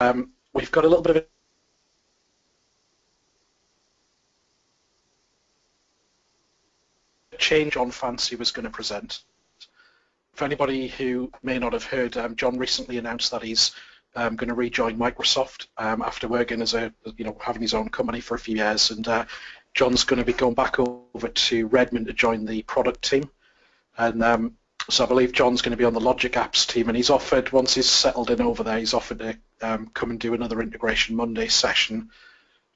um, we've got a little bit of a change Jon Fancey was going to present. For anybody who may not have heard, um, John recently announced that he's um, going to rejoin Microsoft um, after working as a, you know, having his own company for a few years, and uh, John's going to be going back over to Redmond to join the product team, and um, so I believe John's going to be on the Logic Apps team, and he's offered once he's settled in over there, he's offered to um, come and do another Integration Monday session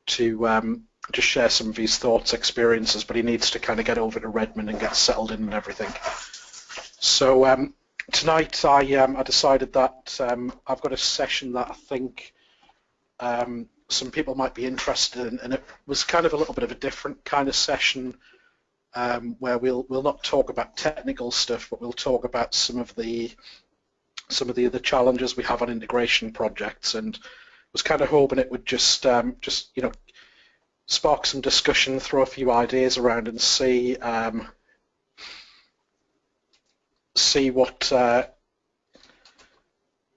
to um, just share some of his thoughts, experiences, but he needs to kind of get over to Redmond and get settled in and everything. So um, tonight I, um, I decided that um, I've got a session that I think um, some people might be interested in, and it was kind of a little bit of a different kind of session um, where we'll we'll not talk about technical stuff, but we'll talk about some of the some of the other challenges we have on integration projects, and was kind of hoping it would just um, just you know spark some discussion, throw a few ideas around, and see um, see what uh,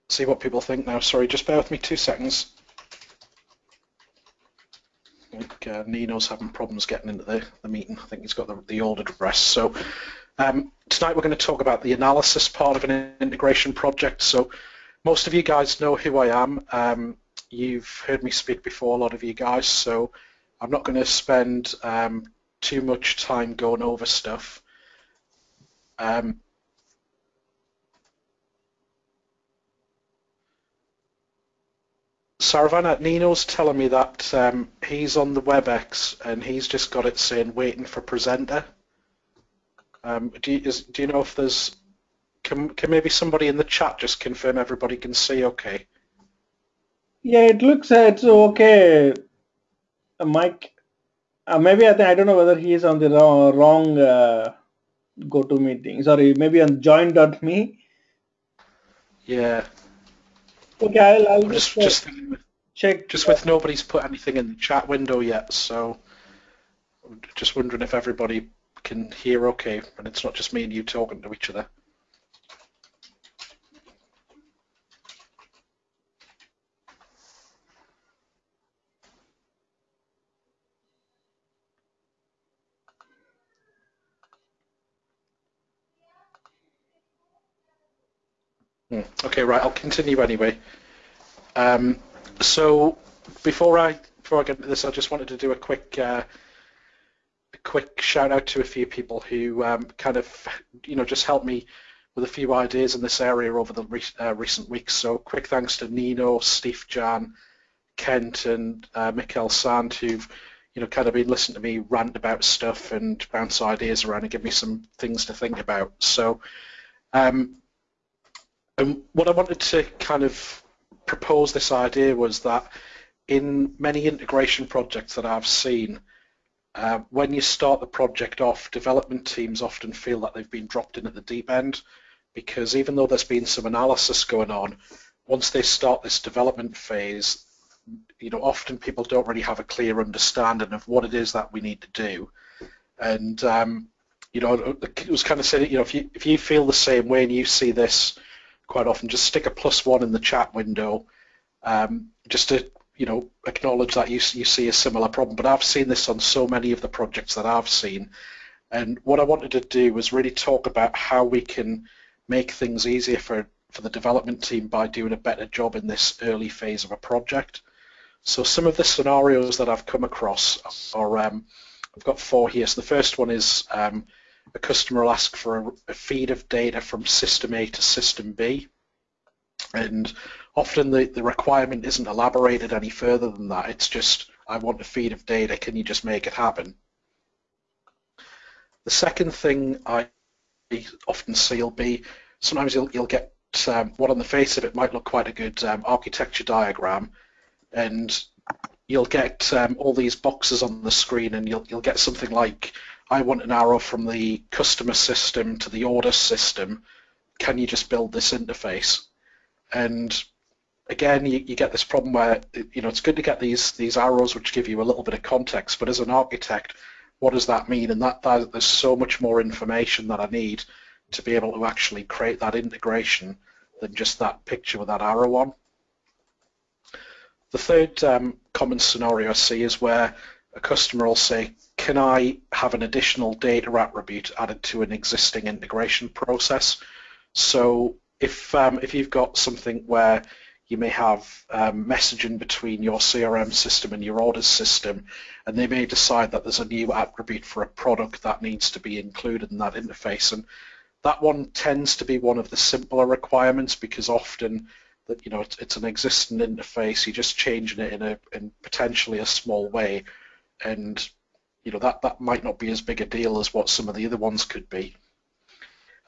see what people think now. Sorry, just bear with me two seconds. I think uh, Nino's having problems getting into the, the meeting. I think he's got the, the old address. So um, tonight we're going to talk about the analysis part of an integration project. So most of you guys know who I am. Um, you've heard me speak before, a lot of you guys. So I'm not going to spend um, too much time going over stuff. Um, Saravana, Nino's telling me that um, he's on the WebEx and he's just got it saying waiting for presenter. Um, do, you, is, do you know if there's, can, can maybe somebody in the chat just confirm everybody can see okay? Yeah, it looks uh, it's okay, uh, Mike. Uh, maybe I, think, I don't know whether he is on the wrong, wrong uh, meeting. Sorry, maybe on join.me. Yeah, Okay, I'll, I'll just, just, just, check. just with nobody's put anything in the chat window yet, so I'm just wondering if everybody can hear okay and it's not just me and you talking to each other. Hmm, Okay, right. I'll continue anyway. Um, so before I before I get into this, I just wanted to do a quick uh, quick shout out to a few people who um, kind of you know just helped me with a few ideas in this area over the re uh, recent weeks. So quick thanks to Nino, Steef-Jan, Kent, and uh, Mikael Sand who've you know kind of been listening to me rant about stuff and bounce ideas around and give me some things to think about. So. Um, and what I wanted to kind of propose this idea was that in many integration projects that I've seen, uh, when you start the project off, development teams often feel that they've been dropped in at the deep end because even though there's been some analysis going on, once they start this development phase, you know, often people don't really have a clear understanding of what it is that we need to do. And, um, you know, it was kind of saying, you know, if you, if you feel the same way and you see this quite often, just stick a plus one in the chat window um, just to you know acknowledge that you you see a similar problem. But I've seen this on so many of the projects that I've seen, and what I wanted to do was really talk about how we can make things easier for for the development team by doing a better job in this early phase of a project. So some of the scenarios that I've come across are um, I've got four here. So the first one is um, a customer will ask for a, a feed of data from system A to system B. And often the, the requirement isn't elaborated any further than that. It's just, I want a feed of data, can you just make it happen? The second thing I often see will be, sometimes you'll, you'll get um, what on the face of it might look quite a good um, architecture diagram, and you'll get um, all these boxes on the screen and you'll, you'll get something like I want an arrow from the customer system to the order system. Can you just build this interface? And again, you, you get this problem where you know it's good to get these these arrows which give you a little bit of context, but as an architect, what does that mean? And that, that there's so much more information that I need to be able to actually create that integration than just that picture with that arrow on. The third um, common scenario I see is where a customer will say, can I have an additional data attribute added to an existing integration process? So if, um, if you've got something where you may have um, messaging between your CRM system and your orders system, and they may decide that there's a new attribute for a product that needs to be included in that interface. And that one tends to be one of the simpler requirements because often that you know it's, it's an existing interface, you're just changing it in a in potentially a small way, and you know that that might not be as big a deal as what some of the other ones could be.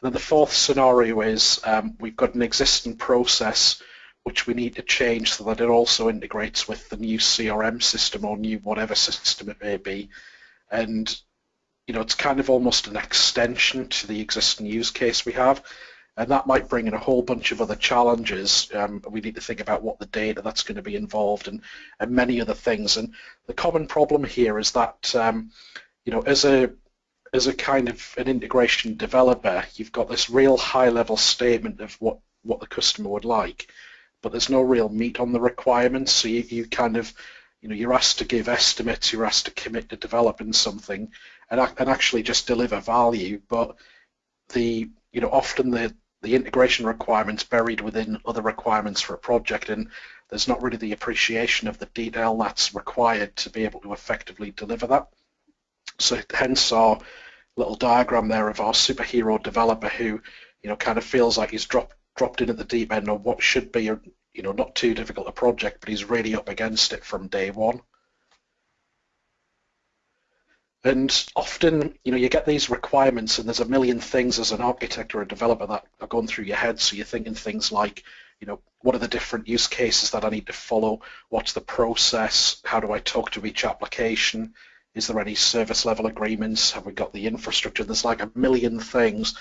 And then the fourth scenario is um, we've got an existing process which we need to change so that it also integrates with the new CRM system or new whatever system it may be. And you know, it's kind of almost an extension to the existing use case we have. And that might bring in a whole bunch of other challenges. Um, we need to think about what the data that's going to be involved and, and many other things. And the common problem here is that, um, you know, as a as a kind of an integration developer, you've got this real high-level statement of what, what the customer would like, but there's no real meat on the requirements. So you, you kind of, you know, you're asked to give estimates, you're asked to commit to developing something, and, and actually just deliver value. But the, you know, often the the integration requirements buried within other requirements for a project, and there's not really the appreciation of the detail that's required to be able to effectively deliver that. So hence our little diagram there of our superhero developer who, you know, kind of feels like he's dropped dropped in at the deep end on what should be a, you know, not too difficult a project, but he's really up against it from day one. And often, you know, you get these requirements and there's a million things as an architect or a developer that are going through your head. So you're thinking things like, you know, what are the different use cases that I need to follow? What's the process? How do I talk to each application? Is there any service level agreements? Have we got the infrastructure? There's like a million things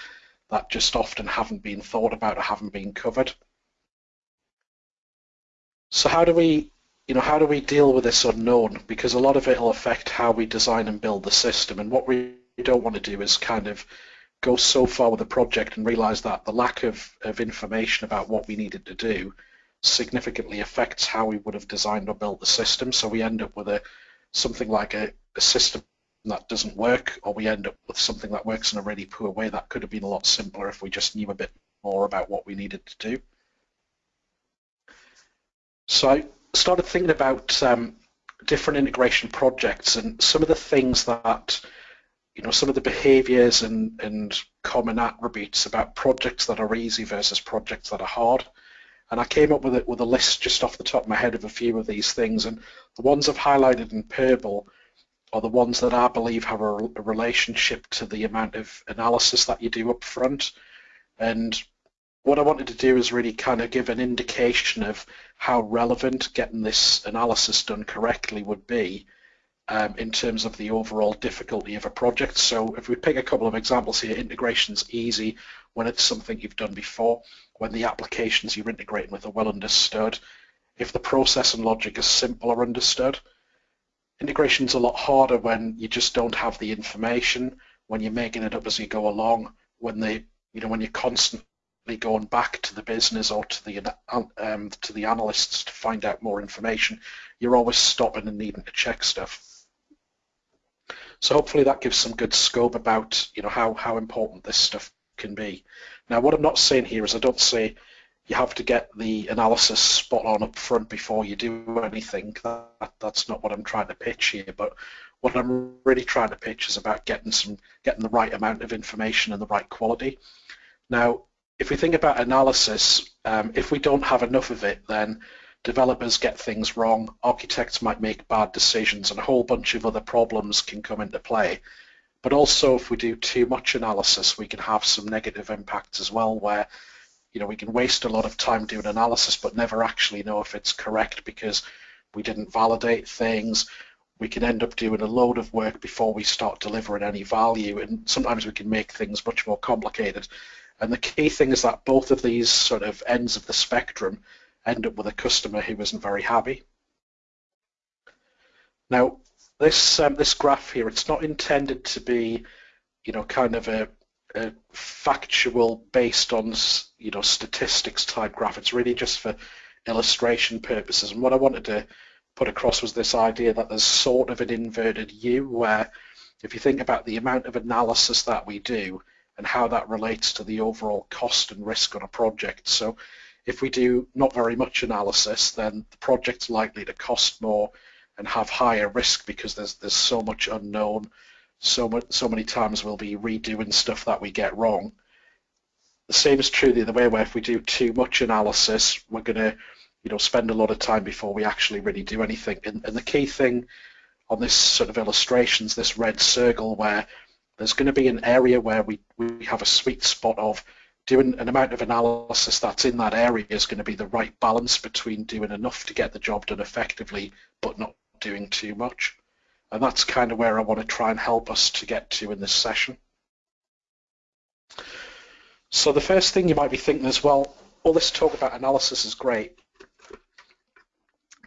that just often haven't been thought about or haven't been covered. So how do we you know, how do we deal with this unknown? Because a lot of it will affect how we design and build the system. And what we don't want to do is kind of go so far with the project and realize that the lack of, of information about what we needed to do significantly affects how we would have designed or built the system. So we end up with a something like a, a system that doesn't work, or we end up with something that works in a really poor way that could have been a lot simpler if we just knew a bit more about what we needed to do. So I started thinking about um, different integration projects and some of the things that, you know, some of the behaviors and, and common attributes about projects that are easy versus projects that are hard. And I came up with it with a list just off the top of my head of a few of these things. And the ones I've highlighted in purple are the ones that I believe have a, relationship to the amount of analysis that you do up front. And what I wanted to do is really kind of give an indication of how relevant getting this analysis done correctly would be um, in terms of the overall difficulty of a project. So if we pick a couple of examples here, integration's easy when it's something you've done before, when the applications you're integrating with are well understood, if the process and logic is simple or understood. Integration's a lot harder when you just don't have the information, when you're making it up as you go along, when they you know when you're constantly going back to the business or to the um, to the analysts to find out more information. You're always stopping and needing to check stuff. So hopefully that gives some good scope about you know how how important this stuff can be. Now what I'm not saying here is I don't say you have to get the analysis spot on up front before you do anything. That, that's not what I'm trying to pitch here. But what I'm really trying to pitch is about getting some getting the right amount of information and the right quality. Now if we think about analysis, um, if we don't have enough of it, then developers get things wrong, architects might make bad decisions, and a whole bunch of other problems can come into play. But also, if we do too much analysis, we can have some negative impacts as well, where you know we can waste a lot of time doing analysis, but never actually know if it's correct because we didn't validate things. We can end up doing a load of work before we start delivering any value, and sometimes we can make things much more complicated. And the key thing is that both of these sort of ends of the spectrum end up with a customer who isn't very happy. Now, this um, this graph here, it's not intended to be, you know, kind of a, a factual based on, you know, statistics type graph. It's really just for illustration purposes. And what I wanted to put across was this idea that there's sort of an inverted U where if you think about the amount of analysis that we do and how that relates to the overall cost and risk on a project. So if we do not very much analysis, then the project's likely to cost more and have higher risk because there's there's so much unknown. So much, so many times we'll be redoing stuff that we get wrong. The same is true the other way, where if we do too much analysis, we're going to, you know, spend a lot of time before we actually really do anything. And, and the key thing on this sort of illustrations, this red circle where there's going to be an area where we, we have a sweet spot of doing an amount of analysis that's in that area is going to be the right balance between doing enough to get the job done effectively but not doing too much. And that's kind of where I want to try and help us to get to in this session. So the first thing you might be thinking is, well, all this talk about analysis is great,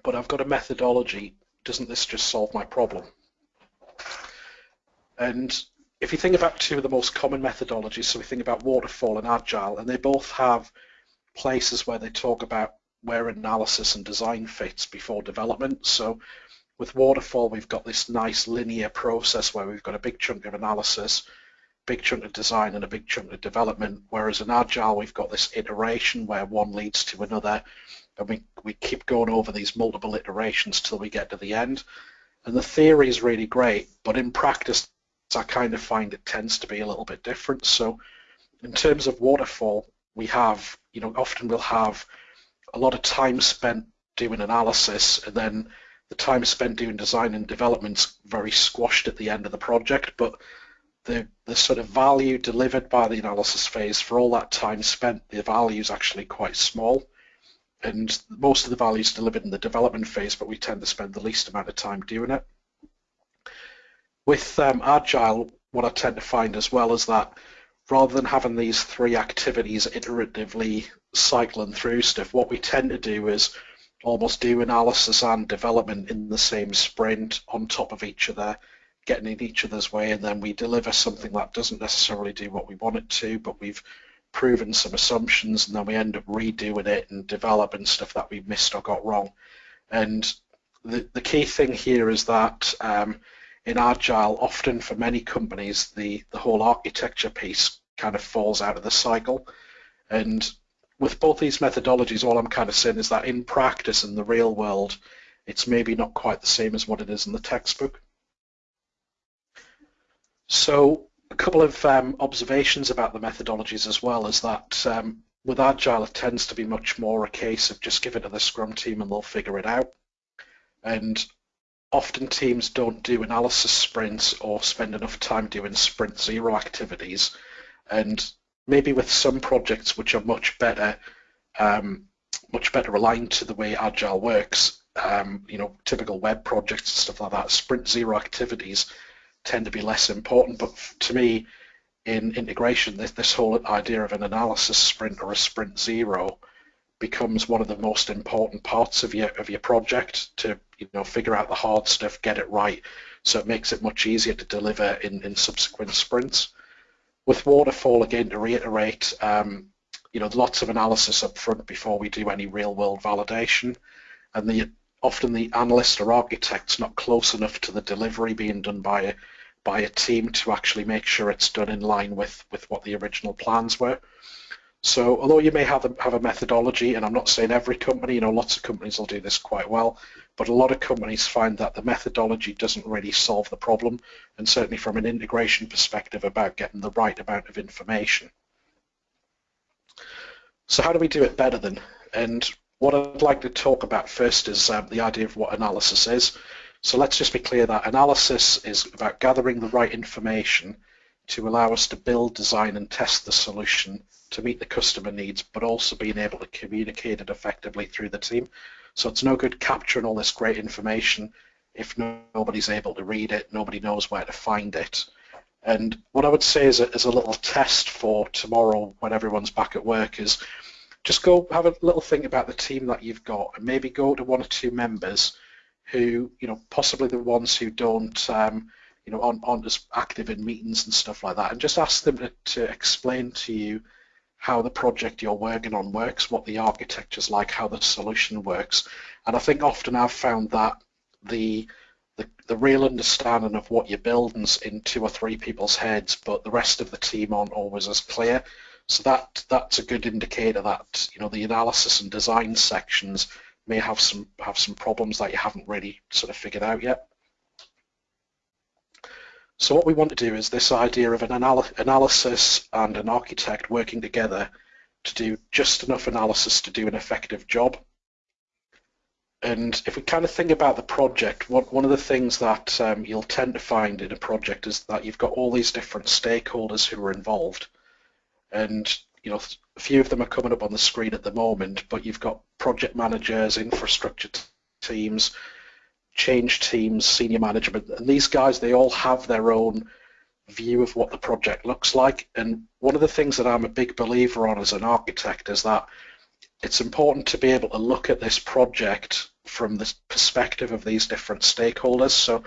but I've got a methodology doesn't this just solve my problem? And if you think about two of the most common methodologies, so we think about waterfall and agile, and they both have places where they talk about where analysis and design fits before development. So with waterfall, we've got this nice linear process where we've got a big chunk of analysis, big chunk of design, and a big chunk of development. Whereas in agile, we've got this iteration where one leads to another, and we, we keep going over these multiple iterations till we get to the end. And the theory is really great, but in practice, I kind of find it tends to be a little bit different. So in terms of waterfall, we have, you know, often we'll have a lot of time spent doing analysis and then the time spent doing design and development's very squashed at the end of the project, but the, the sort of value delivered by the analysis phase for all that time spent, the value is actually quite small and most of the value is delivered in the development phase, but we tend to spend the least amount of time doing it. With um, Agile, what I tend to find as well is that rather than having these three activities iteratively cycling through stuff, what we tend to do is almost do analysis and development in the same sprint on top of each other, getting in each other's way, and then we deliver something that doesn't necessarily do what we want it to, but we've proven some assumptions, and then we end up redoing it and developing stuff that we missed or got wrong. And the, the key thing here is that um, in Agile, often for many companies, the, the whole architecture piece kind of falls out of the cycle. And with both these methodologies, all I'm kind of saying is that in practice, in the real world, it's maybe not quite the same as what it is in the textbook. So a couple of um, observations about the methodologies as well is that um, with Agile, it tends to be much more a case of just give it to the Scrum team and they'll figure it out. And often teams don't do analysis sprints or spend enough time doing sprint zero activities. And maybe with some projects which are much better, um, much better aligned to the way Agile works, um, you know, typical web projects and stuff like that, sprint zero activities tend to be less important. But to me, in integration, this, this whole idea of an analysis sprint or a sprint zero becomes one of the most important parts of your of your project to you know figure out the hard stuff, get it right, so it makes it much easier to deliver in, in subsequent sprints. With waterfall, again, to reiterate, um, you know, lots of analysis up front before we do any real-world validation, and the often the analyst or architect's not close enough to the delivery being done by a by a team to actually make sure it's done in line with with what the original plans were. So although you may have a, have a methodology, and I'm not saying every company, you know, lots of companies will do this quite well, but a lot of companies find that the methodology doesn't really solve the problem, and certainly from an integration perspective about getting the right amount of information. So how do we do it better then? And what I'd like to talk about first is um, the idea of what analysis is. So let's just be clear that analysis is about gathering the right information to allow us to build, design and test the solution to meet the customer needs, but also being able to communicate it effectively through the team. So it's no good capturing all this great information if nobody's able to read it, nobody knows where to find it. And what I would say is a, is a little test for tomorrow when everyone's back at work is just go have a little think about the team that you've got and maybe go to one or two members who, you know, possibly the ones who don't um, you know, aren't, aren't as active in meetings and stuff like that, and just ask them to, to explain to you how the project you're working on works, what the architecture's like, how the solution works. And I think often I've found that the the, the real understanding of what you're building's in two or three people's heads, but the rest of the team aren't always as clear. So that that's a good indicator that you know the analysis and design sections may have some have some problems that you haven't really sort of figured out yet. So what we want to do is this idea of an anal analysis and an architect working together to do just enough analysis to do an effective job. And if we kind of think about the project, one, one of the things that um, you'll tend to find in a project is that you've got all these different stakeholders who are involved. And you know, a few of them are coming up on the screen at the moment, but you've got project managers, infrastructure teams, change teams, senior management, and these guys, they all have their own view of what the project looks like. And one of the things that I'm a big believer on as an architect is that it's important to be able to look at this project from the perspective of these different stakeholders. So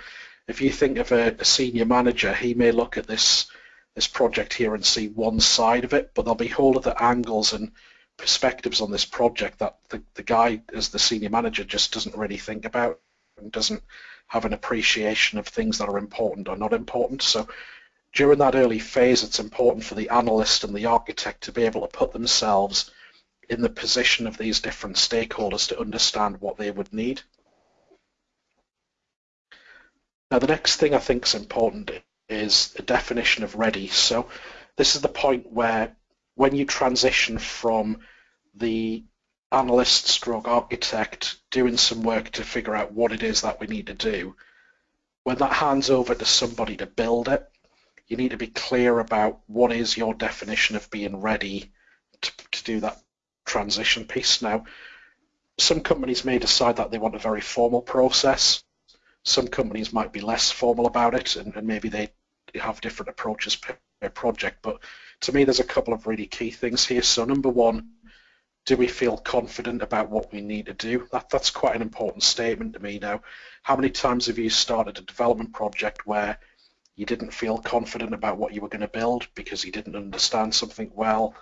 if you think of a, a, senior manager, he may look at this this project here and see one side of it, but there'll be whole other angles and perspectives on this project that the, the guy as the senior manager just doesn't really think about and doesn't have an appreciation of things that are important or not important. So during that early phase, it's important for the analyst and the architect to be able to put themselves in the position of these different stakeholders to understand what they would need. Now the next thing I think is important is a definition of ready. So this is the point where when you transition from the analyst stroke architect doing some work to figure out what it is that we need to do, when that hands over to somebody to build it, you need to be clear about what is your definition of being ready to, to do that transition piece. Now, some companies may decide that they want a very formal process. Some companies might be less formal about it and, and maybe they have different approaches per, per project. But to me, there's a couple of really key things here. So number one, do we feel confident about what we need to do? That, that's quite an important statement to me now. How many times have you started a development project where you didn't feel confident about what you were going to build because you didn't understand something well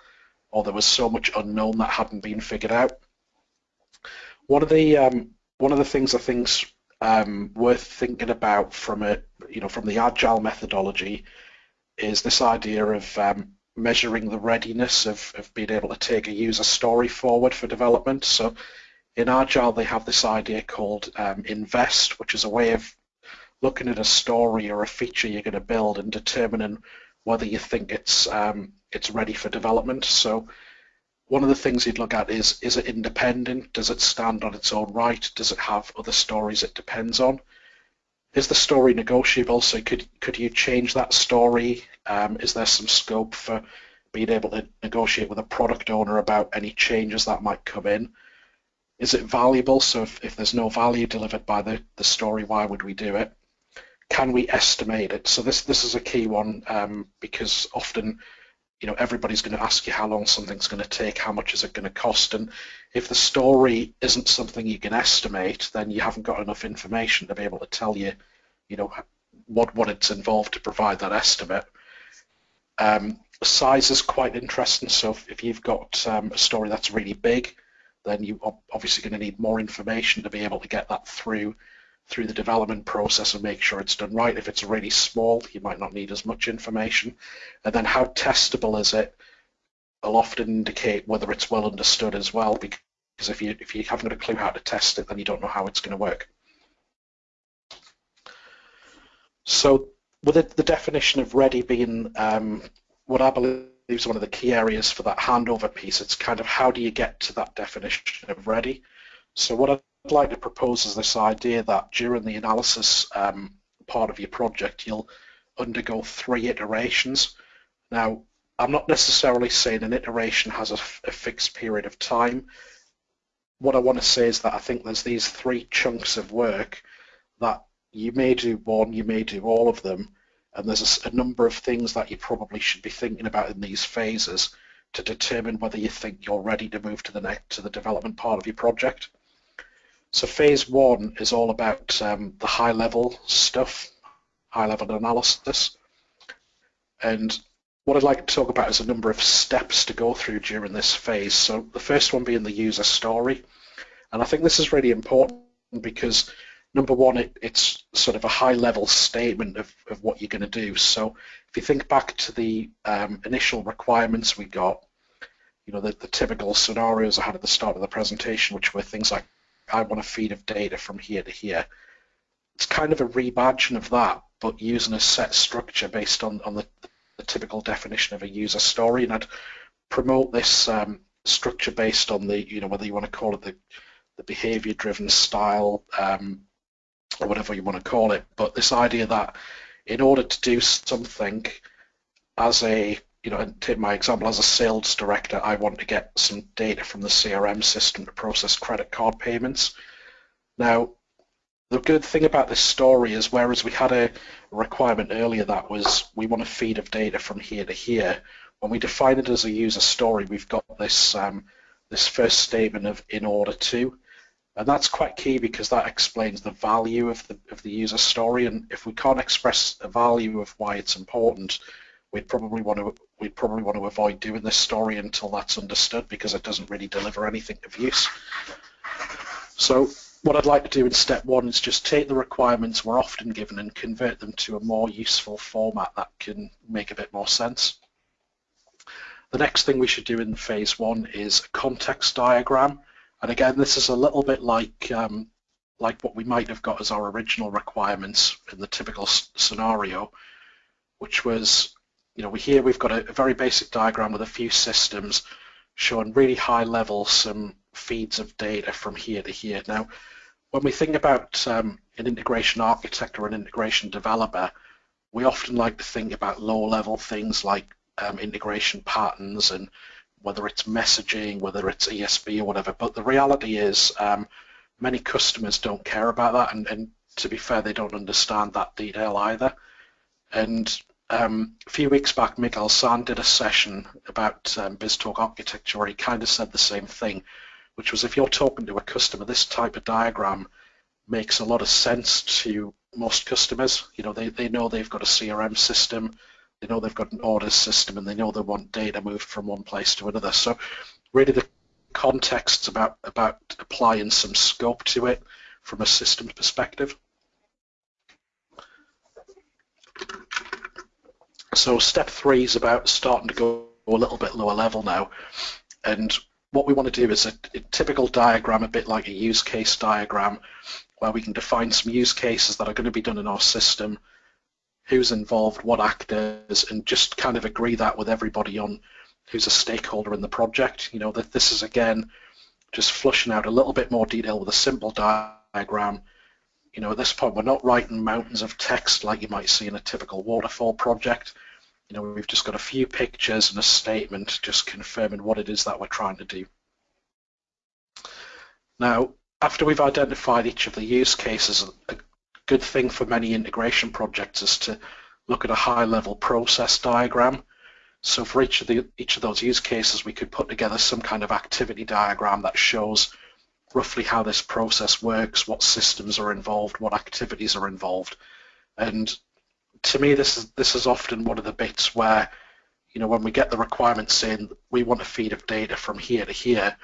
or there was so much unknown that hadn't been figured out? One of the um, one of the things I think's um, worth thinking about from a you know from the agile methodology is this idea of um, measuring the readiness of, of being able to take a user story forward for development. So in Agile, they have this idea called um, invest, which is a way of looking at a story or a feature you're going to build and determining whether you think it's um, it's ready for development. So one of the things you'd look at is, is it independent? Does it stand on its own right? Does it have other stories it depends on? Is the story negotiable? So could could you change that story? Um, is there some scope for being able to negotiate with a product owner about any changes that might come in? Is it valuable? So if, if there's no value delivered by the, the story, why would we do it? Can we estimate it? So this this is a key one um, because often you know everybody's going to ask you how long something's going to take, how much is it going to cost, and if the story isn't something you can estimate, then you haven't got enough information to be able to tell you, you know, what what it's involved to provide that estimate. Um, size is quite interesting. So if, if you've got um, a story that's really big, then you are obviously going to need more information to be able to get that through through the development process and make sure it's done right. If it's really small, you might not need as much information. And then how testable is it? Will often indicate whether it's well understood as well, because if you if you haven't got a clue how to test it, then you don't know how it's going to work. So with it, the definition of ready being um, what I believe is one of the key areas for that handover piece, it's kind of how do you get to that definition of ready? So what I'd like to propose is this idea that during the analysis um, part of your project, you'll undergo three iterations. Now, I'm not necessarily saying an iteration has a, fixed period of time. What I want to say is that I think there's these three chunks of work that you may do one, you may do all of them, and there's a, a, number of things that you probably should be thinking about in these phases to determine whether you think you're ready to move to the next to the development part of your project. So phase one is all about um, the high level stuff, high level analysis. And what I'd like to talk about is a number of steps to go through during this phase. So the first one being the user story. And I think this is really important because number one, it, it's sort of a high level statement of, of what you're going to do. So if you think back to the um, initial requirements we got, you know, the, the typical scenarios I had at the start of the presentation, which were things like, I want a feed of data from here to here. It's kind of a rebadging of that, but using a set structure based on, on the, the typical definition of a user story. And I'd promote this um, structure based on the, you know, whether you want to call it the, the behavior-driven style um, or whatever you want to call it. But this idea that in order to do something as a you know, and take my example as a sales director, I want to get some data from the CRM system to process credit card payments. Now, the good thing about this story is whereas we had a requirement earlier that was we want a feed of data from here to here, when we define it as a user story, we've got this um, this first statement of in order to, and that's quite key because that explains the value of the of the user story. And if we can't express a value of why it's important, we'd probably want to we'd probably want to avoid doing this story until that's understood because it doesn't really deliver anything of use. So what I'd like to do in step one is just take the requirements we're often given and convert them to a more useful format that can make a bit more sense. The next thing we should do in phase one is a context diagram. And again, this is a little bit like um, like what we might have got as our original requirements in the typical scenario, which was you know, we here we've got a, a, very basic diagram with a few systems showing really high level some feeds of data from here to here. Now, when we think about um, an integration architect or an integration developer, we often like to think about low level things like um, integration patterns and whether it's messaging, whether it's ESB or whatever. But the reality is um, many customers don't care about that and, and to be fair, they don't understand that detail either. And um, a few weeks back, Mikael Sand did a session about um, BizTalk architecture where he kind of said the same thing, which was if you're talking to a customer, this type of diagram makes a lot of sense to most customers. You know, they, they know they've got a CRM system, they know they've got an orders system, and they know they want data moved from one place to another. So really the context's about, about applying some scope to it from a systems perspective. So step three is about starting to go a little bit lower level now. And what we want to do is a, a, typical diagram, a bit like a use case diagram, where we can define some use cases that are going to be done in our system, who's involved, what actors, and just kind of agree that with everybody on who's a stakeholder in the project. You know, that this is again just flushing out a little bit more detail with a simple diagram. You know, at this point, we're not writing mountains of text like you might see in a typical waterfall project you know, we've just got a few pictures and a statement just confirming what it is that we're trying to do. Now, after we've identified each of the use cases, a good thing for many integration projects is to look at a high-level process diagram. So for each of the each of those use cases, we could put together some kind of activity diagram that shows roughly how this process works, what systems are involved, what activities are involved, and to me, this is this is often one of the bits where, you know, when we get the requirements saying we want a feed of data from here to here,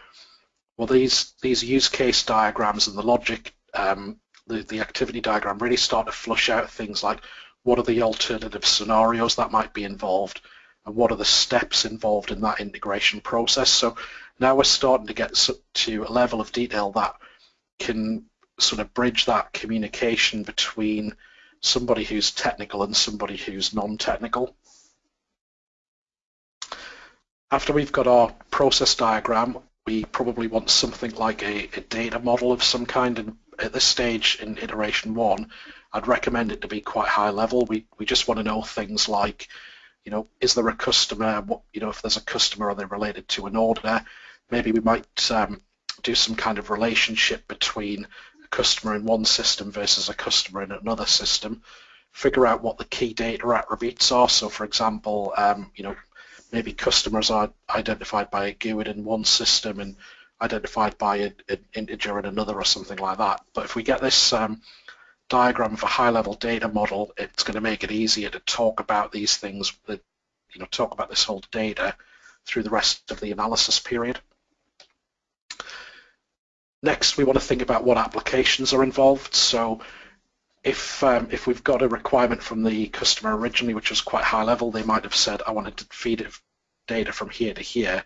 well, these these use case diagrams and the logic, um, the the activity diagram really start to flush out things like what are the alternative scenarios that might be involved, and what are the steps involved in that integration process. So now we're starting to get to a level of detail that can sort of bridge that communication between somebody who's technical and somebody who's non-technical. After we've got our process diagram, we probably want something like a, a, data model of some kind. And at this stage in iteration one, I'd recommend it to be quite high level. We, we just want to know things like, you know, is there a customer? What, you know, if there's a customer, are they related to an order? Maybe we might um, do some kind of relationship between customer in one system versus a customer in another system, figure out what the key data attributes are. So for example, um, you know, maybe customers are identified by a GUID in one system and identified by an integer in another or something like that. But if we get this um, diagram of a high-level data model, it's going to make it easier to talk about these things you know talk about this whole data through the rest of the analysis period. Next, we want to think about what applications are involved. So if um, if we've got a requirement from the customer originally, which was quite high level, they might have said, I wanted to feed data from here to here.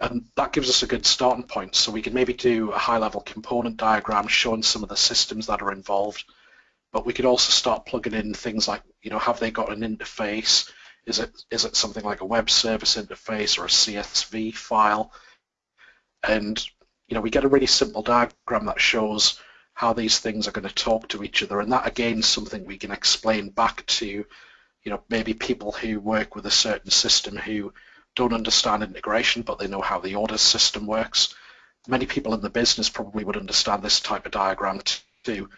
And that gives us a good starting point. So we can maybe do a high level component diagram showing some of the systems that are involved. But we could also start plugging in things like, you know, have they got an interface? Is it is it something like a web service interface or a CSV file? And you know, we get a really simple diagram that shows how these things are going to talk to each other, and that again is something we can explain back to, you know, maybe people who work with a certain system who don't understand integration, but they know how the order system works. Many people in the business probably would understand this type of diagram too,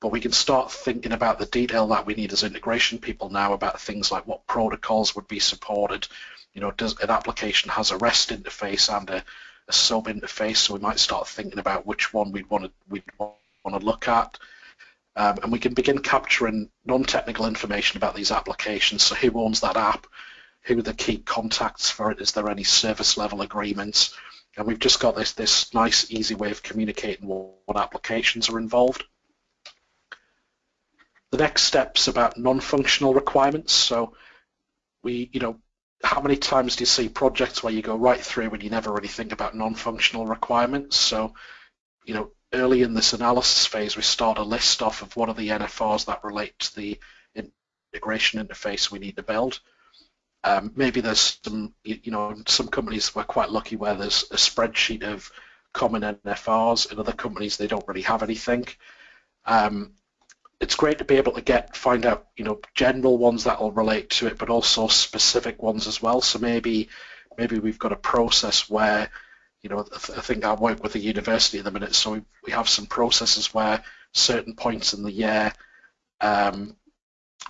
but we can start thinking about the detail that we need as integration people now about things like what protocols would be supported. You know, does an application has a REST interface and a, a SOAP interface, so we might start thinking about which one we'd want to we'd want to look at. Um, and we can begin capturing non-technical information about these applications. So who owns that app? Who are the key contacts for it? Is there any service level agreements? And we've just got this this nice, easy way of communicating what, what applications are involved. The next step's about non-functional requirements. So we, you know, how many times do you see projects where you go right through and you never really think about non-functional requirements? So, you know, early in this analysis phase, we start a list off of what are the NFRs that relate to the integration interface we need to build. Um, maybe there's some, you know, some companies we're quite lucky where there's a spreadsheet of common NFRs. In other companies, they don't really have anything. Um, it's great to be able to get find out you know general ones that will relate to it, but also specific ones as well. So maybe maybe we've got a process where you know I think I work with a university at the minute, so we, we have some processes where certain points in the year um,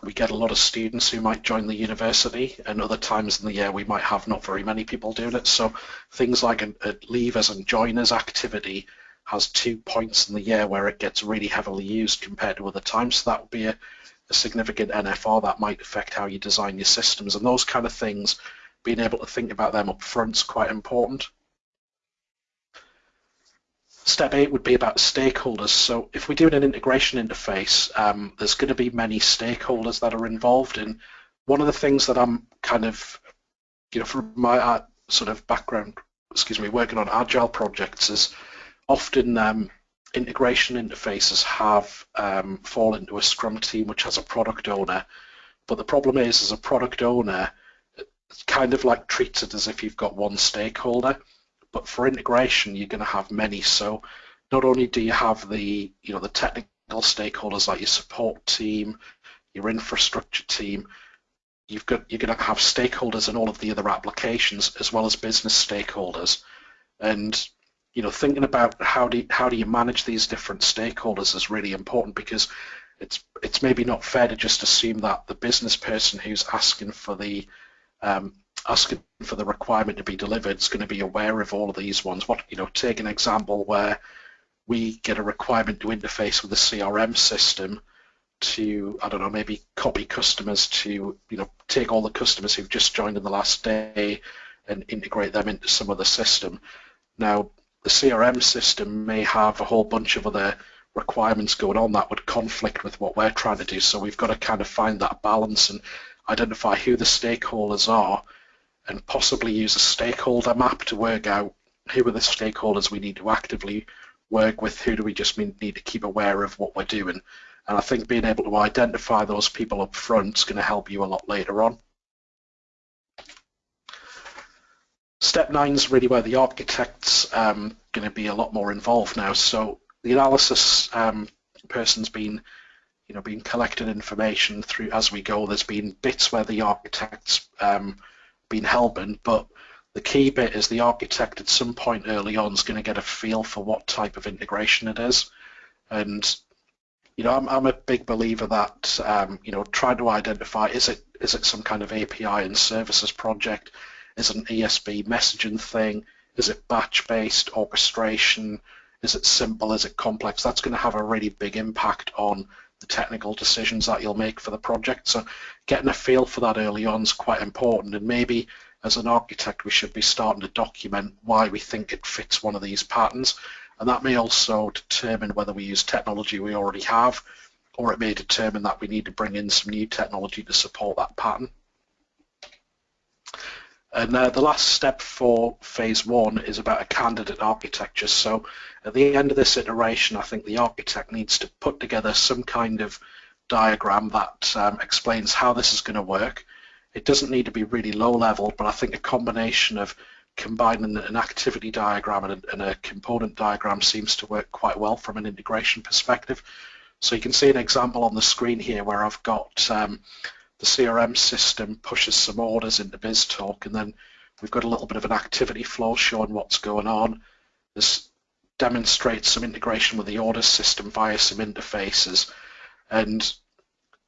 we get a lot of students who might join the university and other times in the year we might have not very many people doing it. So things like a, a leavers and joiners activity has two points in the year where it gets really heavily used compared to other times. So that would be a, a significant NFR that might affect how you design your systems and those kind of things. Being able to think about them up front is quite important. Step eight would be about stakeholders. So if we're doing an integration interface, um, there's going to be many stakeholders that are involved. And one of the things that I'm kind of, you know, from my uh, sort of background, excuse me, working on agile projects is often um, integration interfaces have um, fall into a Scrum team which has a product owner. But the problem is, as a product owner, it's kind of like treats it as if you've got one stakeholder. But for integration, you're going to have many. So not only do you have the you know the technical stakeholders like your support team, your infrastructure team, you've got you're going to have stakeholders in all of the other applications as well as business stakeholders. And you know, thinking about how do you, how do you manage these different stakeholders is really important because it's it's maybe not fair to just assume that the business person who's asking for the um, asking for the requirement to be delivered is going to be aware of all of these ones. What you know, take an example where we get a requirement to interface with the CRM system to I don't know maybe copy customers to you know take all the customers who've just joined in the last day and integrate them into some other system. Now the CRM system may have a whole bunch of other requirements going on that would conflict with what we're trying to do. So we've got to kind of find that balance and identify who the stakeholders are and possibly use a stakeholder map to work out who are the stakeholders we need to actively work with, who do we just need to keep aware of what we're doing. And I think being able to identify those people up front is going to help you a lot later on. Step nine is really where the architect's um, going to be a lot more involved now. So the analysis um, person's been, you know, been collecting information through as we go. There's been bits where the architect's um, been helping, but the key bit is the architect at some point early on is going to get a feel for what type of integration it is. And you know, I'm, I'm a big believer that um, you know, trying to identify is it is it some kind of API and services project is it an ESB messaging thing? Is it batch-based orchestration? Is it simple? Is it complex? That's going to have a really big impact on the technical decisions that you'll make for the project. So getting a feel for that early on is quite important and maybe as an architect we should be starting to document why we think it fits one of these patterns and that may also determine whether we use technology we already have or it may determine that we need to bring in some new technology to support that pattern. And uh, the last step for phase one is about a candidate architecture. So at the end of this iteration, I think the architect needs to put together some kind of diagram that um, explains how this is going to work. It doesn't need to be really low level, but I think a combination of combining an activity diagram and a, and a component diagram seems to work quite well from an integration perspective. So you can see an example on the screen here where I've got um, the CRM system pushes some orders into BizTalk and then we've got a little bit of an activity flow showing what's going on. This demonstrates some integration with the orders system via some interfaces. And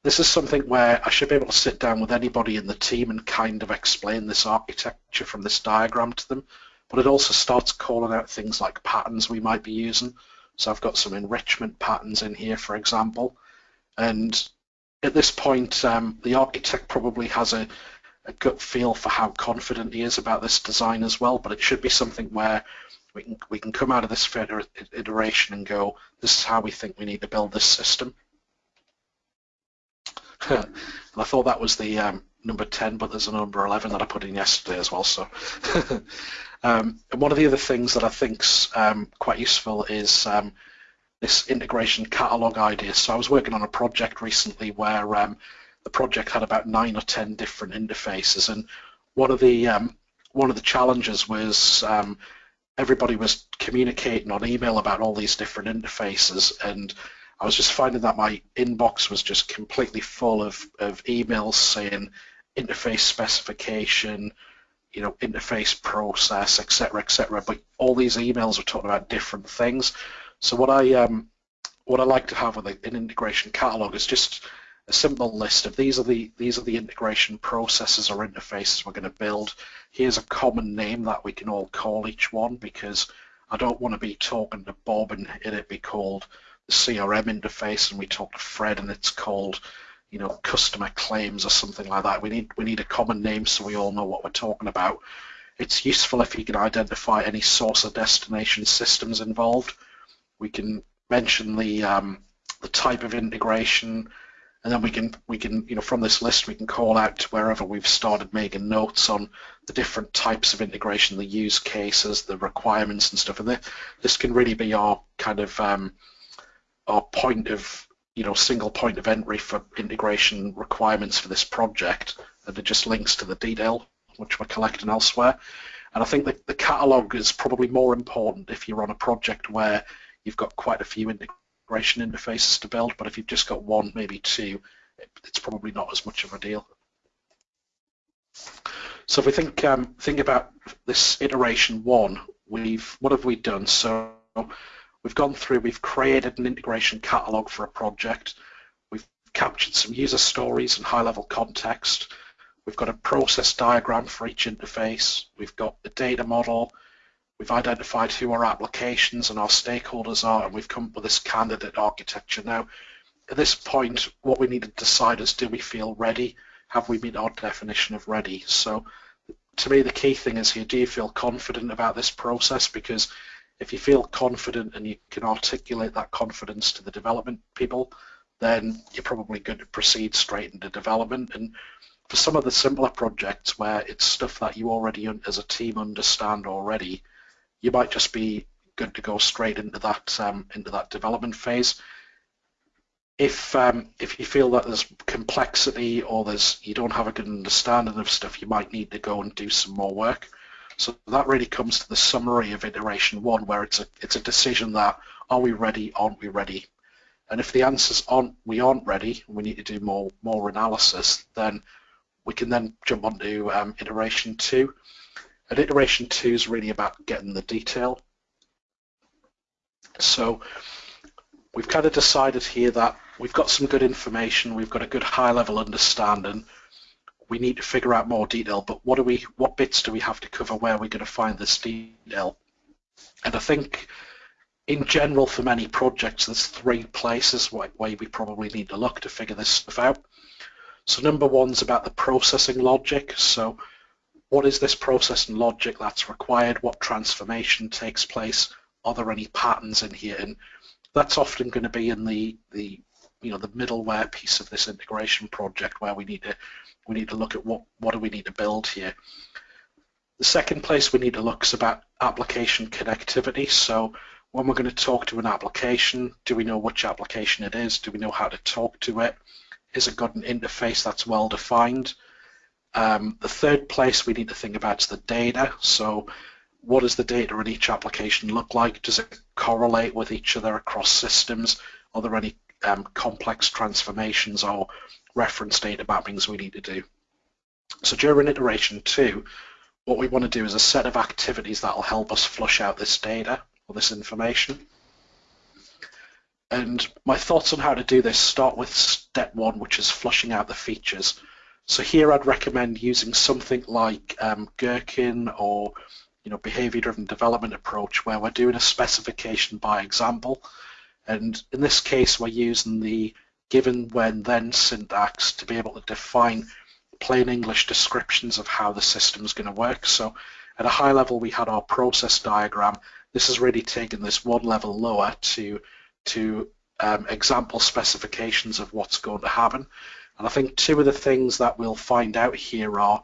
this is something where I should be able to sit down with anybody in the team and kind of explain this architecture from this diagram to them but it also starts calling out things like patterns we might be using. So I've got some enrichment patterns in here for example. And at this point, um, the architect probably has a, a, gut feel for how confident he is about this design as well, but it should be something where we can, we can come out of this iteration and go, this is how we think we need to build this system. I thought that was the um, number 10, but there's a number 11 that I put in yesterday as well. So, um, and one of the other things that I think's um, quite useful is um, this integration catalog idea. So I was working on a project recently where um, the project had about nine or ten different interfaces, and one of the um, one of the challenges was um, everybody was communicating on email about all these different interfaces, and I was just finding that my inbox was just completely full of, of emails saying interface specification, you know, interface process, etc., etc. But all these emails were talking about different things. So what I um, what I like to have with an integration catalog is just a simple list of these are the these are the integration processes or interfaces we're going to build. Here's a common name that we can all call each one because I don't want to be talking to Bob and it be called the CRM interface and we talk to Fred and it's called you know customer claims or something like that. We need we need a common name so we all know what we're talking about. It's useful if you can identify any source or destination systems involved we can mention the um, the type of integration, and then we can we can you know from this list we can call out to wherever we've started making notes on the different types of integration, the use cases, the requirements and stuff. And this this can really be our kind of um, our point of you know single point of entry for integration requirements for this project, and it just links to the detail which we're collecting elsewhere. And I think that the catalog is probably more important if you're on a project where you've got quite a few integration interfaces to build, but if you've just got one, maybe two, it's probably not as much of a deal. So if we think um, think about this iteration one, we've what have we done? So we've gone through, we've created an integration catalog for a project. We've captured some user stories and high-level context. We've got a process diagram for each interface. We've got the data model. We've identified who our applications and our stakeholders are, and we've come up with this candidate architecture. Now, at this point, what we need to decide is do we feel ready? Have we met our definition of ready? So to me, the key thing is here, do you feel confident about this process? Because if you feel confident and you can articulate that confidence to the development people, then you're probably going to proceed straight into development. And for some of the simpler projects where it's stuff that you already, as a team, understand already, you might just be good to go straight into that um, into that development phase. If um, if you feel that there's complexity or there's you don't have a good understanding of stuff, you might need to go and do some more work. So that really comes to the summary of iteration one, where it's a it's a decision that are we ready, aren't we ready? And if the answers aren't we aren't ready, we need to do more more analysis, then we can then jump onto um, iteration two. Iteration two is really about getting the detail. So we've kind of decided here that we've got some good information, we've got a good high level understanding, we need to figure out more detail, but what do we, what bits do we have to cover where are we're going to find this detail? And I think in general, for many projects, there's three places where we probably need to look to figure this stuff out. So number one's about the processing logic. So what is this process and logic that's required? What transformation takes place? Are there any patterns in here? And that's often going to be in the, the you know the middleware piece of this integration project where we need to we need to look at what what do we need to build here. The second place we need to look is about application connectivity. So when we're going to talk to an application, do we know which application it is? Do we know how to talk to it? Is it got an interface that's well defined? Um, the third place we need to think about is the data. So what does the data in each application look like? Does it correlate with each other across systems? Are there any um, complex transformations or reference data mappings we need to do? So during iteration two, what we want to do is a set of activities that will help us flush out this data or this information. And my thoughts on how to do this start with step one, which is flushing out the features. So here I'd recommend using something like um, Gherkin or you know, behavior-driven development approach where we're doing a specification by example. And in this case, we're using the given, when, then syntax to be able to define plain English descriptions of how the system is going to work. So at a high level, we had our process diagram. This has really taken this one level lower to, to um, example specifications of what's going to happen. And I think two of the things that we'll find out here are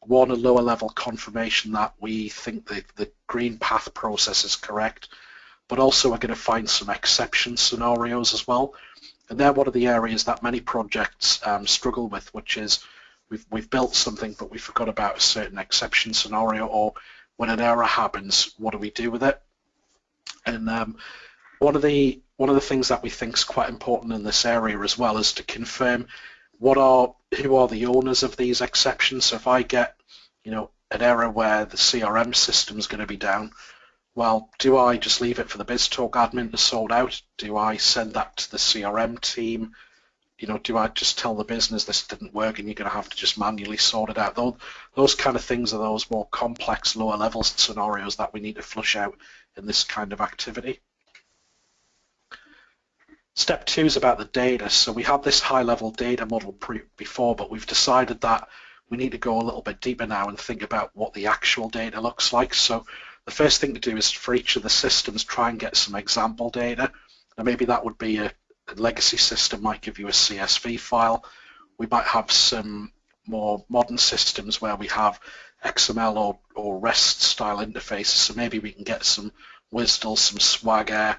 one, a lower level confirmation that we think the, the green path process is correct, but also we're going to find some exception scenarios as well. And they're one of the areas that many projects um, struggle with, which is we've, we've built something but we forgot about a certain exception scenario or when an error happens, what do we do with it? And um, one of the one of the things that we think is quite important in this area as well is to confirm what are who are the owners of these exceptions. So if I get you know an error where the CRM system is going to be down, well, do I just leave it for the BizTalk admin to sort out? Do I send that to the CRM team? You know, do I just tell the business this didn't work and you're going to have to just manually sort it out? Those, those kind of things are those more complex, lower level scenarios that we need to flush out in this kind of activity. Step two is about the data. So we had this high-level data model before, but we've decided that we need to go a little bit deeper now and think about what the actual data looks like. So the first thing to do is for each of the systems try and get some example data. Now maybe that would be a, a legacy system might give you a CSV file. We might have some more modern systems where we have XML or, or REST style interfaces. So maybe we can get some WSDL, some Swagger,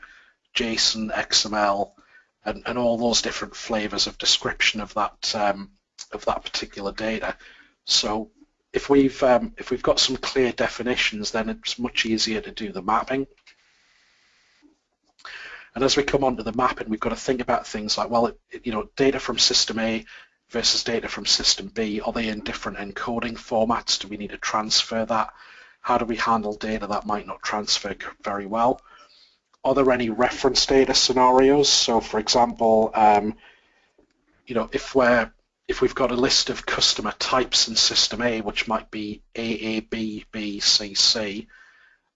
JSON, XML, and, and all those different flavors of description of that um, of that particular data. So if we've um, if we've got some clear definitions, then it's much easier to do the mapping. And as we come on to the mapping, we've got to think about things like, well, it, you know, data from system A versus data from system B, are they in different encoding formats? Do we need to transfer that? How do we handle data that might not transfer very well? Are there any reference data scenarios? So for example, um, you know, if we're if we've got a list of customer types in system A, which might be A, A, B, B, C, C,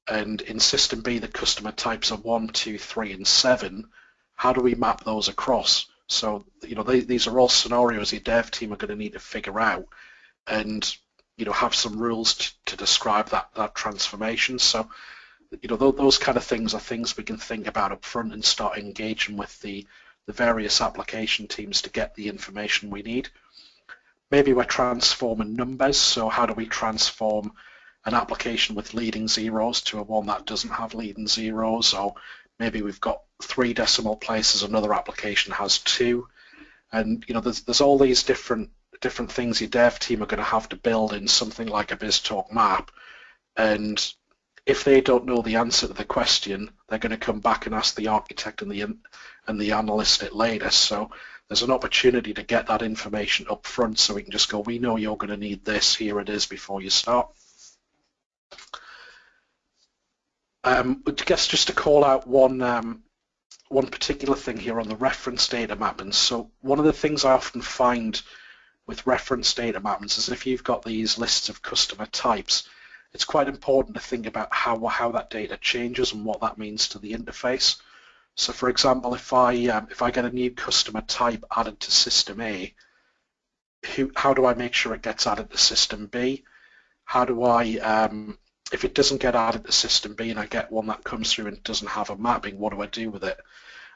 and in system B the customer types are 1, 2, 3, and 7, how do we map those across? So, you know, they, these are all scenarios your dev team are going to need to figure out and, you know, have some rules to, to describe that, that transformation. So you know, those kind of things are things we can think about up front and start engaging with the, the various application teams to get the information we need. Maybe we're transforming numbers, so how do we transform an application with leading zeros to a one that doesn't have leading zeros, or maybe we've got three decimal places, another application has two, and you know, there's, there's all these different different things your dev team are going to have to build in something like a BizTalk map, and if they don't know the answer to the question, they're going to come back and ask the architect and the and the analyst it later. So there's an opportunity to get that information up front so we can just go, we know you're going to need this, here it is before you start. Um, I guess just to call out one um, one particular thing here on the reference data mappings. So one of the things I often find with reference data mappings is if you've got these lists of customer types, it's quite important to think about how, how that data changes and what that means to the interface. So for example, if I, um, if I get a new customer type added to system A, who, how do I make sure it gets added to system B? How do I, um, if it doesn't get added to system B and I get one that comes through and doesn't have a mapping, what do I do with it?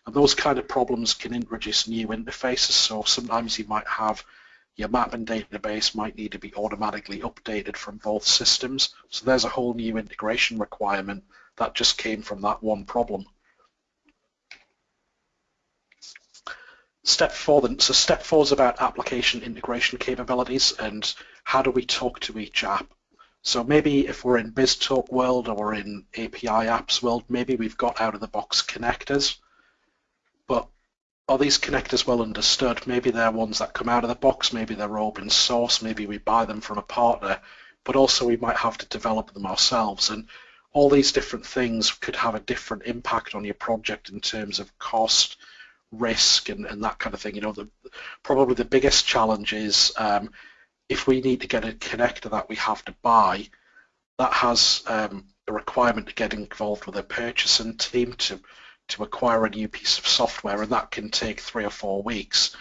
And those kind of problems can introduce new interfaces. So sometimes you might have your mapping database might need to be automatically updated from both systems. So there's a whole new integration requirement that just came from that one problem. Step four, then, so step four is about application integration capabilities and how do we talk to each app. So maybe if we're in BizTalk world or in API apps world, maybe we've got out of the box connectors, but are these connectors well understood? Maybe they're ones that come out of the box, maybe they're open source, maybe we buy them from a partner, but also we might have to develop them ourselves. And all these different things could have a different impact on your project in terms of cost, risk and, and that kind of thing. You know, the, probably the biggest challenge is um, if we need to get a connector that we have to buy, that has um, a requirement to get involved with a purchasing team to to acquire a new piece of software, and that can take three or four weeks.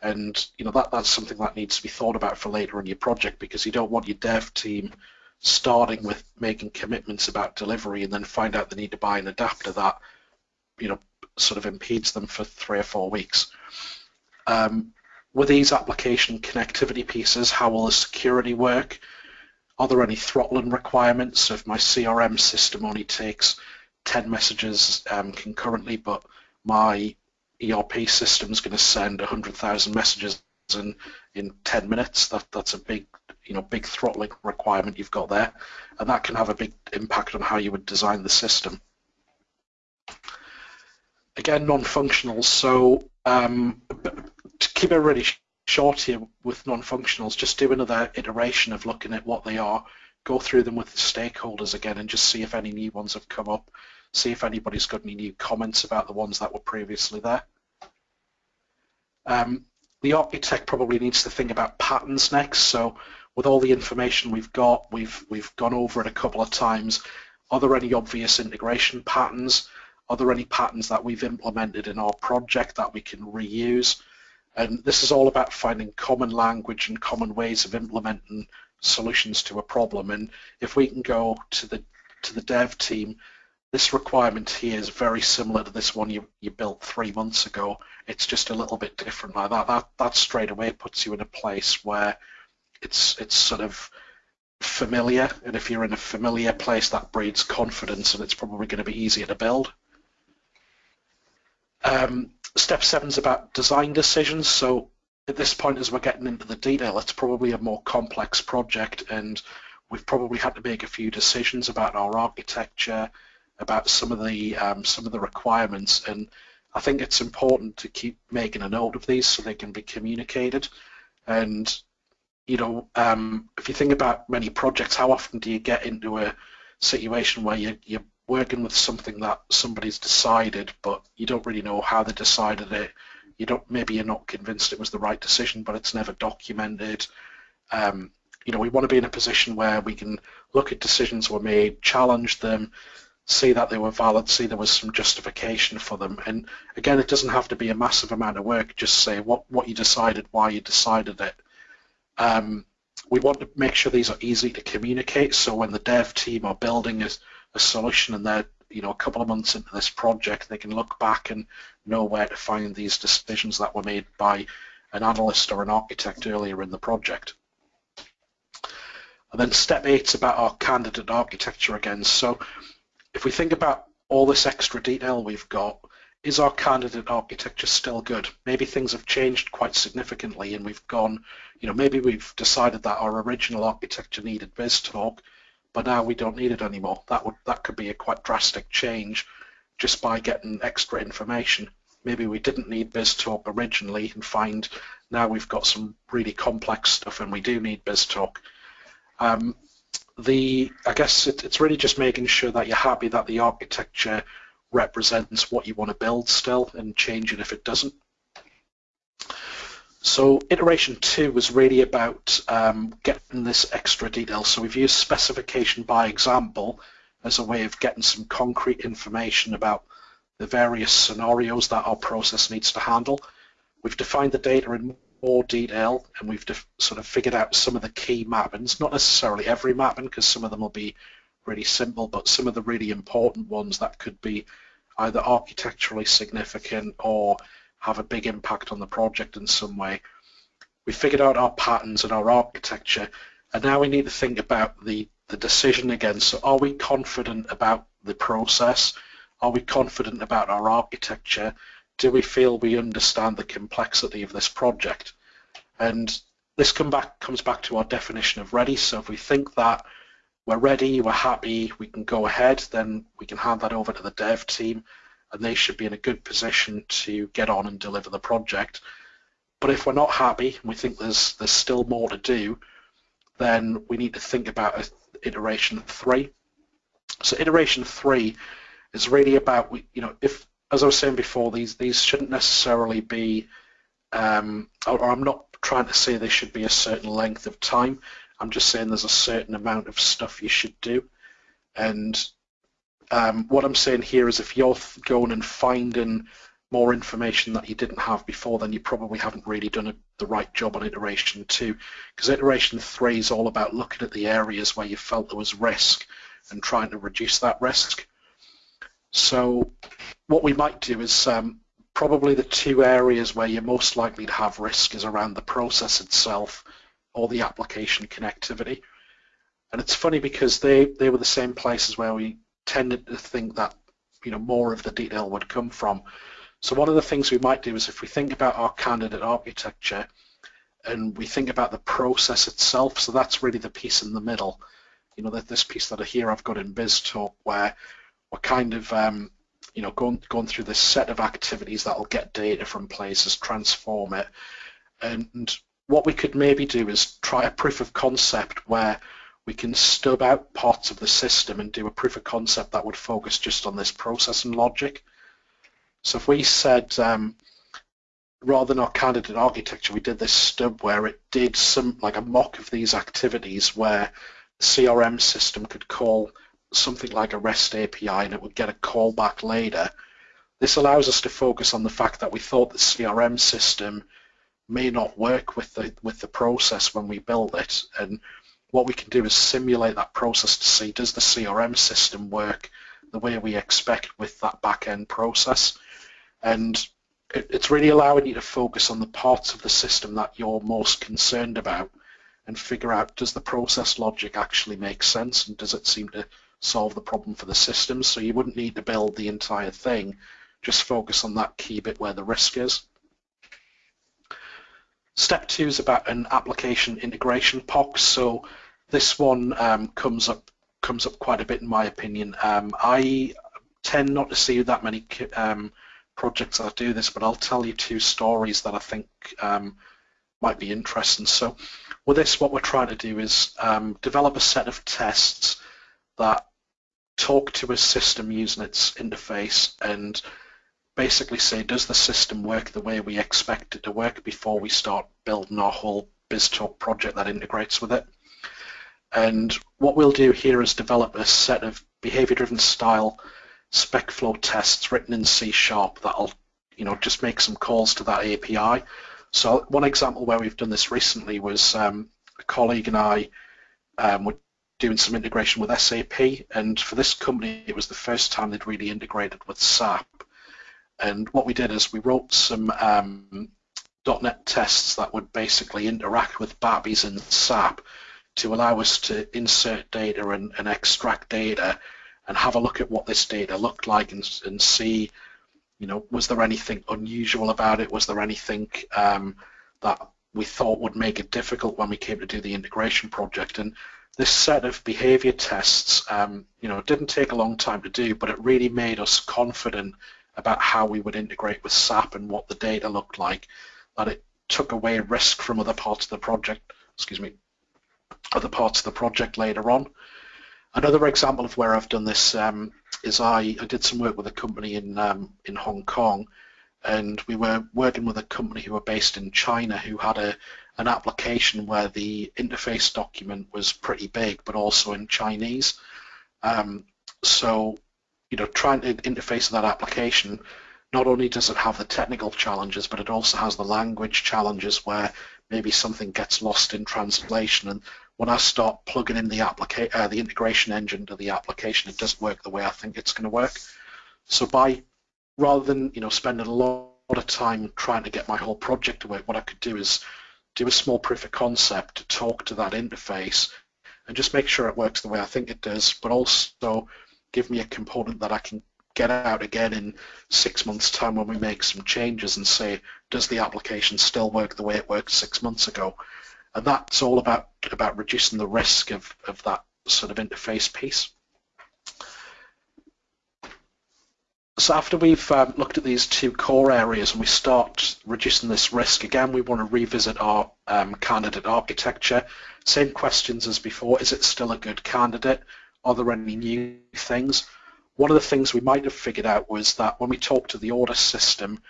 And you know that that's something that needs to be thought about for later in your project because you don't want your dev team starting with making commitments about delivery and then find out they need to buy an adapter that you know sort of impedes them for three or four weeks. Um, with these application connectivity pieces, how will the security work? Are there any throttling requirements? So if my CRM system only takes 10 messages um, concurrently, but my ERP system is going to send 100,000 messages in, in 10 minutes, that, that's a big you know, big throttling requirement you've got there, and that can have a big impact on how you would design the system. Again, non-functional. So um, to keep it really short here with non-functionals, just do another iteration of looking at what they are, go through them with the stakeholders again and just see if any new ones have come up, see if anybody's got any new comments about the ones that were previously there. Um, the architect probably needs to think about patterns next. So with all the information we've got, we've we've gone over it a couple of times. Are there any obvious integration patterns? Are there any patterns that we've implemented in our project that we can reuse? And this is all about finding common language and common ways of implementing solutions to a problem. And if we can go to the to the dev team, this requirement here is very similar to this one you, you built three months ago. It's just a little bit different like that. That that straight away puts you in a place where it's it's sort of familiar, and if you're in a familiar place, that breeds confidence, and it's probably going to be easier to build. Um, step seven is about design decisions. So at this point, as we're getting into the detail, it's probably a more complex project, and we've probably had to make a few decisions about our architecture, about some of the um, some of the requirements, and I think it's important to keep making a note of these so they can be communicated. And you know, um, if you think about many projects, how often do you get into a situation where you, you're working with something that somebody's decided, but you don't really know how they decided it. You don't maybe you're not convinced it was the right decision, but it's never documented. Um, you know, we want to be in a position where we can look at decisions were made, challenge them, see that they were valid, see there was some justification for them. And again, it doesn't have to be a massive amount of work. Just say what what you decided, why you decided it. Um, we want to make sure these are easy to communicate. So when the dev team are building a a solution and they're you know a couple of months into this project they can look back and know where to find these decisions that were made by an analyst or an architect earlier in the project. And then step eight is about our candidate architecture again. So if we think about all this extra detail we've got, is our candidate architecture still good? Maybe things have changed quite significantly and we've gone, you know, maybe we've decided that our original architecture needed BizTalk but now we don't need it anymore. That would that could be a quite drastic change just by getting extra information. Maybe we didn't need BizTalk originally and find now we've got some really complex stuff and we do need BizTalk. Um, the I guess it, it's really just making sure that you're happy that the architecture represents what you want to build still and change it if it doesn't. So iteration two was really about um, getting this extra detail. So we've used specification by example as a way of getting some concrete information about the various scenarios that our process needs to handle. We've defined the data in more detail and we've sort of figured out some of the key mappings, not necessarily every mapping because some of them will be really simple, but some of the really important ones that could be either architecturally significant or have a big impact on the project in some way. We figured out our patterns and our architecture, and now we need to think about the, the decision again. So are we confident about the process? Are we confident about our architecture? Do we feel we understand the complexity of this project? And this come back, comes back to our definition of ready. So if we think that we're ready, we're happy, we can go ahead, then we can hand that over to the dev team and they should be in a good position to get on and deliver the project. But if we're not happy and we think there's there's still more to do, then we need to think about iteration three. So iteration three is really about you know if as I was saying before these these shouldn't necessarily be um, or, or I'm not trying to say they should be a certain length of time. I'm just saying there's a certain amount of stuff you should do. And um, what I'm saying here is if you're going and finding more information that you didn't have before, then you probably haven't really done a, the right job on iteration two, because iteration three is all about looking at the areas where you felt there was risk and trying to reduce that risk. So what we might do is um, probably the two areas where you're most likely to have risk is around the process itself or the application connectivity. And it's funny because they, they were the same places where we tended to think that you know more of the detail would come from. So one of the things we might do is if we think about our candidate architecture and we think about the process itself, so that's really the piece in the middle. You know, that this piece that I here I've got in BizTalk where we're kind of um, you know going going through this set of activities that will get data from places, transform it, and what we could maybe do is try a proof of concept where we can stub out parts of the system and do a proof of concept that would focus just on this process and logic. So if we said, um, rather than our candidate architecture, we did this stub where it did some, like a mock of these activities where the CRM system could call something like a REST API and it would get a callback later. This allows us to focus on the fact that we thought the CRM system may not work with the with the process when we build it and what we can do is simulate that process to see does the CRM system work the way we expect with that back-end process. And it, it's really allowing you to focus on the parts of the system that you're most concerned about and figure out does the process logic actually make sense and does it seem to solve the problem for the system. So you wouldn't need to build the entire thing, just focus on that key bit where the risk is. Step two is about an application integration POC. So this one um, comes up comes up quite a bit in my opinion. Um, I tend not to see that many um, projects that do this, but I'll tell you two stories that I think um, might be interesting. So with this, what we're trying to do is um, develop a set of tests that talk to a system using its interface and basically say, does the system work the way we expect it to work before we start building our whole BizTalk project that integrates with it. And what we'll do here is develop a set of behavior-driven style SpecFlow tests written in C Sharp that'll, you know, just make some calls to that API. So one example where we've done this recently was um, a colleague and I um, were doing some integration with SAP, and for this company, it was the first time they'd really integrated with SAP. And what we did is we wrote some um, .NET tests that would basically interact with BAPIs and SAP to allow us to insert data and, and, extract data and have a look at what this data looked like and, and see, you know, was there anything unusual about it? Was there anything um, that we thought would make it difficult when we came to do the integration project? And this set of behavior tests, um, you know, didn't take a long time to do, but it really made us confident about how we would integrate with SAP and what the data looked like, that it took away risk from other parts of the project, excuse me, other parts of the project later on. Another example of where I've done this um, is I, I did some work with a company in um, in Hong Kong, and we were working with a company who were based in China who had a an application where the interface document was pretty big, but also in Chinese. Um, so, you know, trying to interface that application, not only does it have the technical challenges, but it also has the language challenges where maybe something gets lost in translation. And when I start plugging in the uh, the integration engine to the application, it doesn't work the way I think it's going to work. So by rather than you know spending a lot of time trying to get my whole project to work, what I could do is do a small proof of concept to talk to that interface and just make sure it works the way I think it does, but also give me a component that I can get out again in six months' time when we make some changes and say, does the application still work the way it worked six months ago? And that's all about about reducing the risk of, of that sort of interface piece. So after we've um, looked at these two core areas and we start reducing this risk, again, we want to revisit our um, candidate architecture. Same questions as before. Is it still a good candidate? Are there any new things? One of the things we might have figured out was that when we talk to the order system,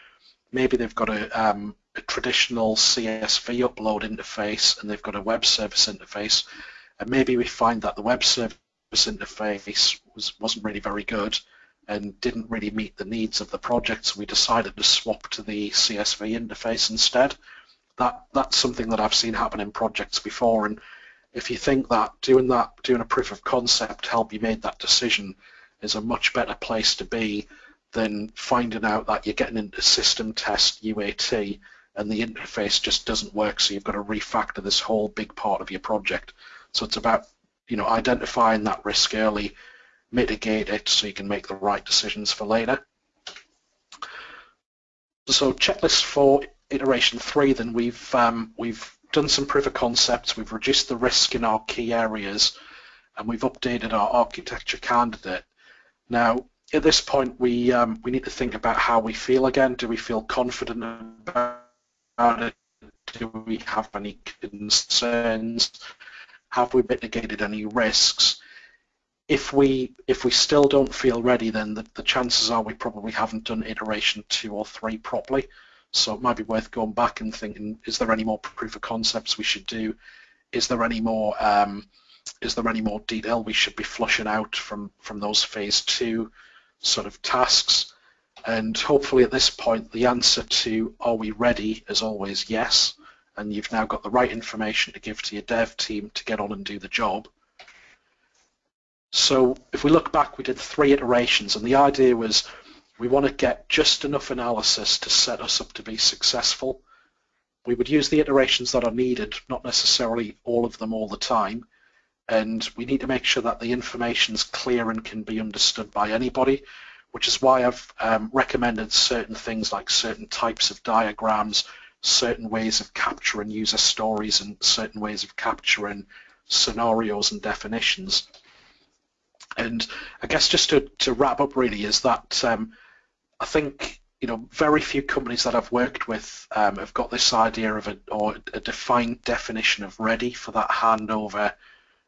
maybe they've got a, um, a traditional CSV upload interface and they've got a web service interface, and maybe we find that the web service interface was, wasn't really very good and didn't really meet the needs of the project, so we decided to swap to the CSV interface instead. That that's something that I've seen happen in projects before, and if you think that doing that, doing a proof of concept help you made that decision is a much better place to be than finding out that you're getting into system test UAT and the interface just doesn't work, so you've got to refactor this whole big part of your project. So it's about you know identifying that risk early, mitigate it so you can make the right decisions for later. So checklist for iteration three, then we've um, we've done some proof of concepts, we've reduced the risk in our key areas, and we've updated our architecture candidate. Now, at this point, we um, we need to think about how we feel again. Do we feel confident about it? Do we have any concerns? Have we mitigated any risks? If we if we still don't feel ready, then the, the chances are we probably haven't done iteration two or three properly. So it might be worth going back and thinking: Is there any more proof of concepts we should do? Is there any more um, is there any more detail we should be flushing out from from those phase two sort of tasks? And hopefully at this point, the answer to are we ready is always yes. And you've now got the right information to give to your dev team to get on and do the job. So if we look back, we did three iterations, and the idea was we want to get just enough analysis to set us up to be successful. We would use the iterations that are needed, not necessarily all of them all the time, and we need to make sure that the information is clear and can be understood by anybody, which is why I've um, recommended certain things like certain types of diagrams, certain ways of capturing user stories, and certain ways of capturing scenarios and definitions. And I guess just to, to wrap up really is that um, I think you know very few companies that I've worked with um, have got this idea of a or a defined definition of ready for that handover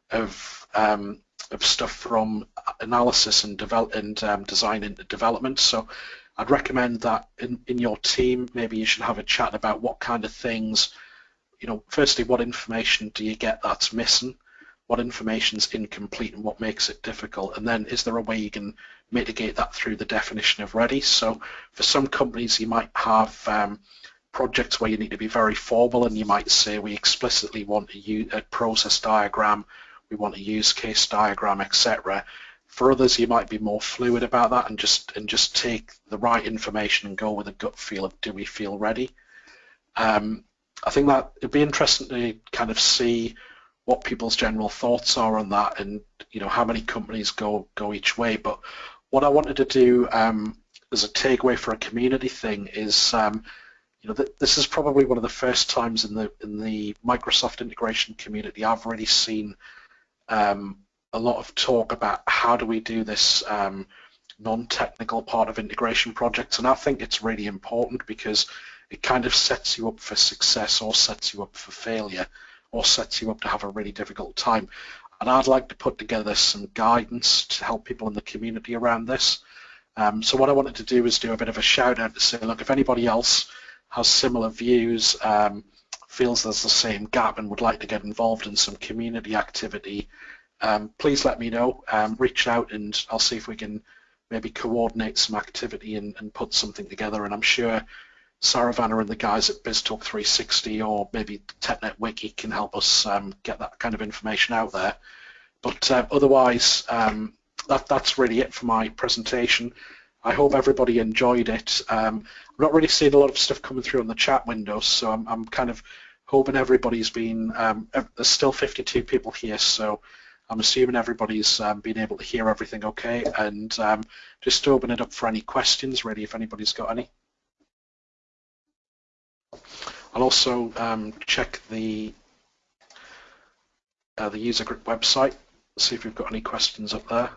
of um, of stuff from analysis and develop and um, design into development. So I'd recommend that in, in your team maybe you should have a chat about what kind of things you know firstly what information do you get that's missing what information is incomplete and what makes it difficult, and then is there a way you can mitigate that through the definition of ready? So for some companies, you might have um, projects where you need to be very formal, and you might say we explicitly want a, process diagram, we want a use case diagram, etc. For others, you might be more fluid about that and just and just take the right information and go with a gut feel of do we feel ready. Um, I think that it'd be interesting to kind of see what people's general thoughts are on that and you know how many companies go go each way. But what I wanted to do um, as a takeaway for a community thing is um, you know th this is probably one of the first times in the in the Microsoft integration community I've really seen um, a lot of talk about how do we do this um, non-technical part of integration projects. And I think it's really important because it kind of sets you up for success or sets you up for failure or sets you up to have a really difficult time. And I'd like to put together some guidance to help people in the community around this. Um, so what I wanted to do is do a bit of a shout out to say, look, if anybody else has similar views, um, feels there's the same gap and would like to get involved in some community activity, um, please let me know. Um, reach out and I'll see if we can maybe coordinate some activity and, and put something together. And I'm sure Saravana and the guys at BizTalk 360 or maybe TechNet Wiki can help us um, get that kind of information out there. But uh, otherwise, um, that, that's really it for my presentation. I hope everybody enjoyed it. Um, I'm not really seeing a lot of stuff coming through on the chat window, so I'm, I'm kind of hoping everybody's been, um, there's still 52 people here, so I'm assuming everybody's um, been able to hear everything okay, and um, just to open it up for any questions, really, if anybody's got any. I'll also um, check the uh, the user group website, see if we've got any questions up there.